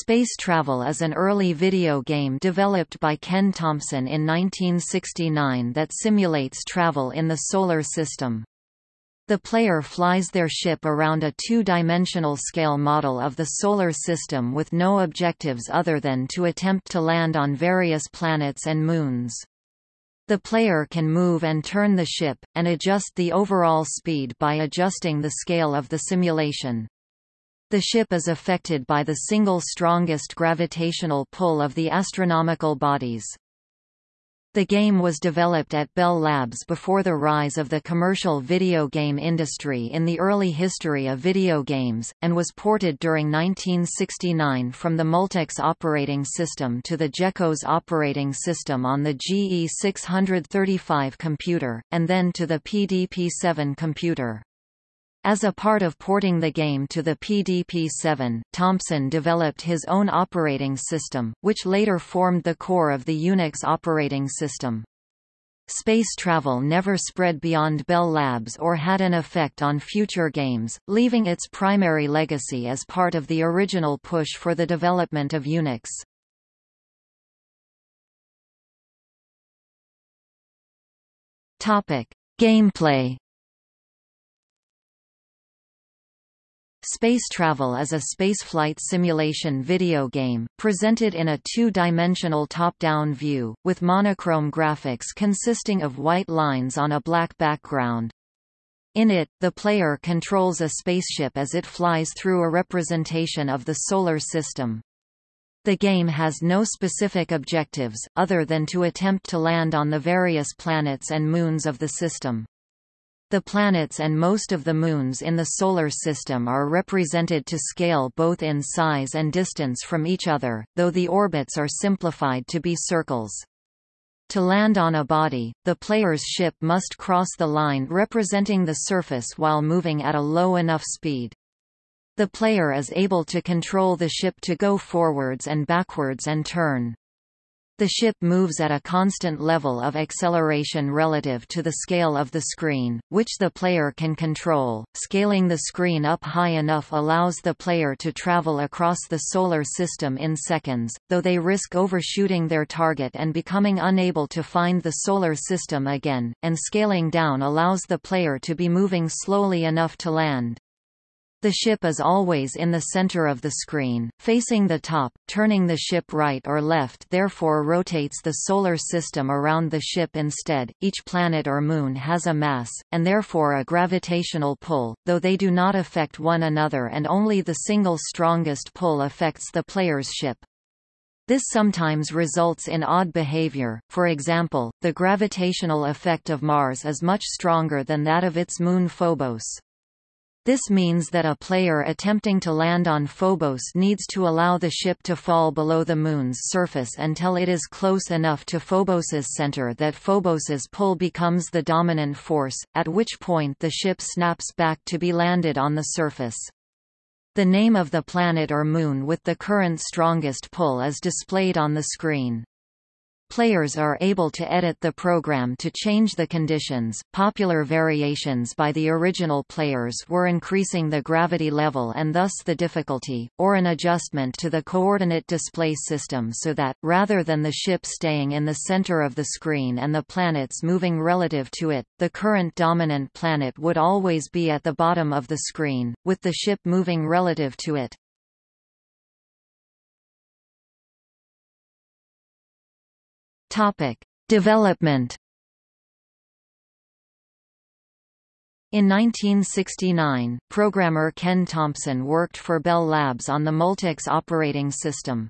Space Travel is an early video game developed by Ken Thompson in 1969 that simulates travel in the Solar System. The player flies their ship around a two-dimensional scale model of the Solar System with no objectives other than to attempt to land on various planets and moons. The player can move and turn the ship, and adjust the overall speed by adjusting the scale of the simulation. The ship is affected by the single strongest gravitational pull of the astronomical bodies. The game was developed at Bell Labs before the rise of the commercial video game industry in the early history of video games, and was ported during 1969 from the Multics operating system to the GeCos operating system on the GE635 computer, and then to the PDP-7 computer. As a part of porting the game to the PDP-7, Thompson developed his own operating system, which later formed the core of the Unix operating system. Space travel never spread beyond Bell Labs or had an effect on future games, leaving its primary legacy as part of the original push for the development of Unix. Gameplay Space Travel is a spaceflight simulation video game, presented in a two-dimensional top-down view, with monochrome graphics consisting of white lines on a black background. In it, the player controls a spaceship as it flies through a representation of the Solar System. The game has no specific objectives, other than to attempt to land on the various planets and moons of the system. The planets and most of the moons in the Solar System are represented to scale both in size and distance from each other, though the orbits are simplified to be circles. To land on a body, the player's ship must cross the line representing the surface while moving at a low enough speed. The player is able to control the ship to go forwards and backwards and turn. The ship moves at a constant level of acceleration relative to the scale of the screen, which the player can control. Scaling the screen up high enough allows the player to travel across the solar system in seconds, though they risk overshooting their target and becoming unable to find the solar system again, and scaling down allows the player to be moving slowly enough to land. The ship is always in the center of the screen, facing the top, turning the ship right or left therefore rotates the solar system around the ship instead. Each planet or moon has a mass, and therefore a gravitational pull, though they do not affect one another and only the single strongest pull affects the player's ship. This sometimes results in odd behavior, for example, the gravitational effect of Mars is much stronger than that of its moon Phobos. This means that a player attempting to land on Phobos needs to allow the ship to fall below the Moon's surface until it is close enough to Phobos's center that Phobos's pull becomes the dominant force, at which point the ship snaps back to be landed on the surface. The name of the planet or moon with the current strongest pull is displayed on the screen. Players are able to edit the program to change the conditions. Popular variations by the original players were increasing the gravity level and thus the difficulty, or an adjustment to the coordinate display system so that, rather than the ship staying in the center of the screen and the planets moving relative to it, the current dominant planet would always be at the bottom of the screen, with the ship moving relative to it. Topic: Development. In 1969, programmer Ken Thompson worked for Bell Labs on the Multics operating system.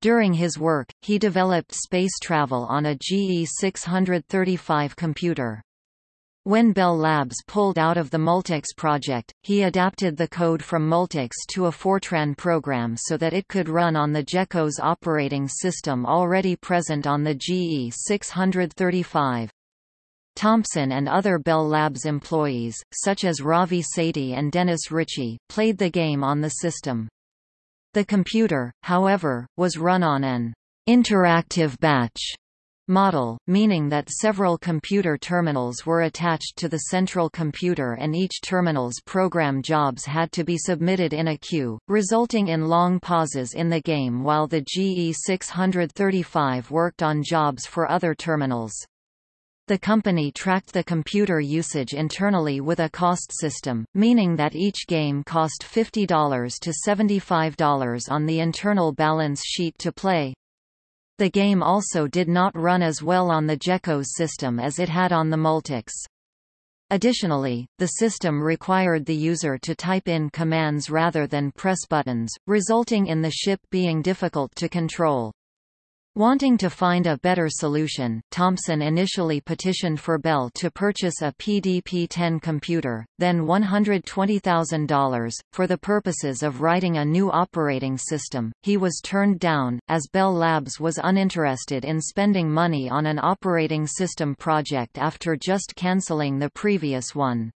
During his work, he developed space travel on a GE635 computer. When Bell Labs pulled out of the Multics project, he adapted the code from Multics to a Fortran program so that it could run on the GeCos operating system already present on the GE635. Thompson and other Bell Labs employees, such as Ravi Sethi and Dennis Ritchie, played the game on the system. The computer, however, was run on an interactive batch model, meaning that several computer terminals were attached to the central computer and each terminal's program jobs had to be submitted in a queue, resulting in long pauses in the game while the GE635 worked on jobs for other terminals. The company tracked the computer usage internally with a cost system, meaning that each game cost $50 to $75 on the internal balance sheet to play. The game also did not run as well on the GECOS system as it had on the Multics. Additionally, the system required the user to type in commands rather than press buttons, resulting in the ship being difficult to control. Wanting to find a better solution, Thompson initially petitioned for Bell to purchase a PDP-10 computer, then $120,000, for the purposes of writing a new operating system. He was turned down, as Bell Labs was uninterested in spending money on an operating system project after just cancelling the previous one.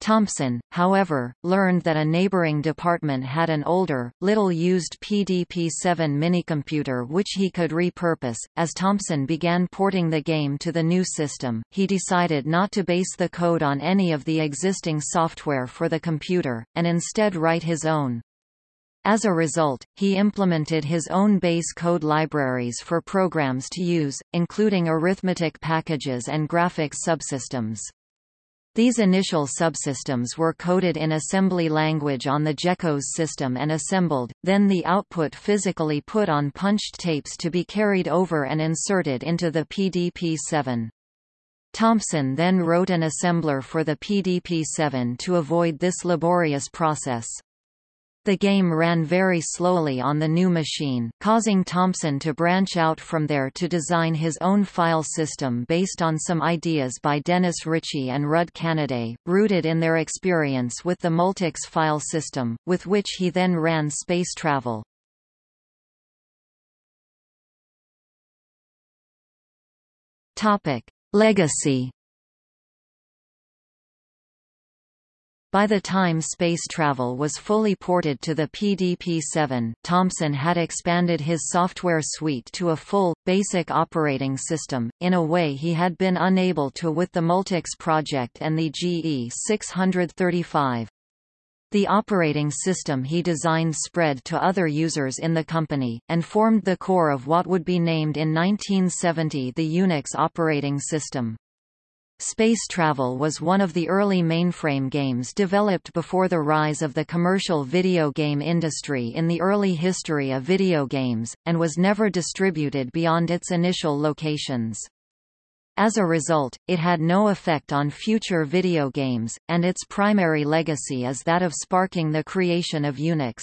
Thompson, however, learned that a neighboring department had an older, little-used PDP-7 minicomputer which he could repurpose. As Thompson began porting the game to the new system, he decided not to base the code on any of the existing software for the computer, and instead write his own. As a result, he implemented his own base code libraries for programs to use, including arithmetic packages and graphics subsystems. These initial subsystems were coded in assembly language on the GECOS system and assembled, then the output physically put on punched tapes to be carried over and inserted into the PDP-7. Thompson then wrote an assembler for the PDP-7 to avoid this laborious process. The game ran very slowly on the new machine, causing Thompson to branch out from there to design his own file system based on some ideas by Dennis Ritchie and Rudd Canaday, rooted in their experience with the Multics file system, with which he then ran space travel. Legacy By the time space travel was fully ported to the PDP-7, Thompson had expanded his software suite to a full, basic operating system, in a way he had been unable to with the Multics project and the GE635. The operating system he designed spread to other users in the company, and formed the core of what would be named in 1970 the Unix operating system. Space Travel was one of the early mainframe games developed before the rise of the commercial video game industry in the early history of video games, and was never distributed beyond its initial locations. As a result, it had no effect on future video games, and its primary legacy is that of sparking the creation of Unix.